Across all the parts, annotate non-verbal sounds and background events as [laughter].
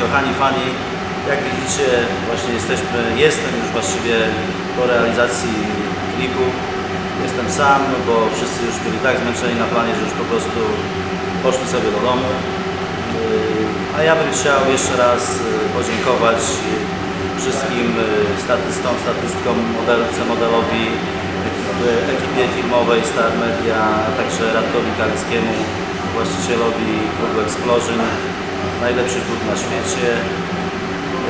kochani, jak widzicie, właśnie jesteśmy, jestem już właściwie po realizacji klipu. Jestem sam, bo wszyscy już byli tak zmęczeni na planie, że już po prostu poszli sobie do domu. Yy, A ja bym chciał jeszcze raz yy, podziękować wszystkim yy, statystom, statystkom, modelce, modelowi, ekipie- ekipie filmowej Star Media, a także Radkowi Kaleckiemu, właścicielowi klubu Explosion, najlepszy klub na świecie.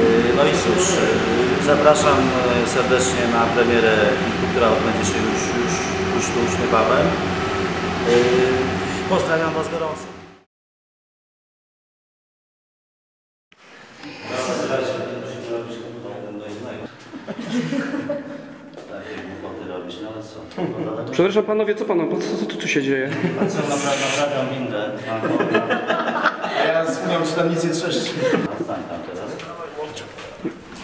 Yy, No i cóż, yy, zapraszam yy, serdecznie na premierę która odbędzie się już, już, już tu, już niebawem. Pozdrawiam Was gorąco. Przepraszam panowie, co panu, co, co, co tu się dzieje? Co naprawiam windę? [laughs] A ja słucham, czy tam nic nie trzeszczy. Stań tam teraz.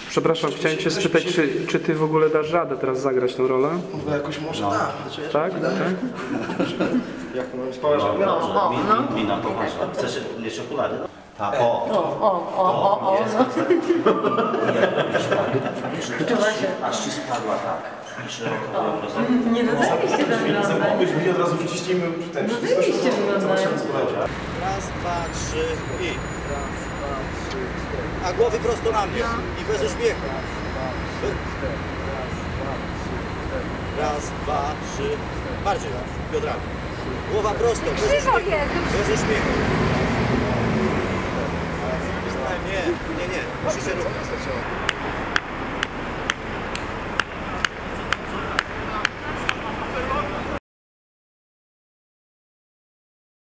Przepraszam, chciałem cię spytać, czy, czy ty w ogóle dasz radę teraz zagrać tę rolę? Bo jakoś może da. Znaczy, Tak? tak? Jak to mam spałeś? No, dobrze, min, min, mina poważna. Chcesz mieć okulary? A, o! O, o, o, o, o. Jest, tak. [laughs] Aż ci spadła tak. I szeroko po prostu. Nie no, zajebiście wygląda. Mi od razu wciśnijmy ten No zajebiście wyglądają. Raz, dwa, trzy i... A głowy prosto na mnie. I bez uśmiechu. Raz, dwa, trzy. Bardziej raz. Biodrami. Głowa prosto, bez uśmiechu. Bez uśmiechu.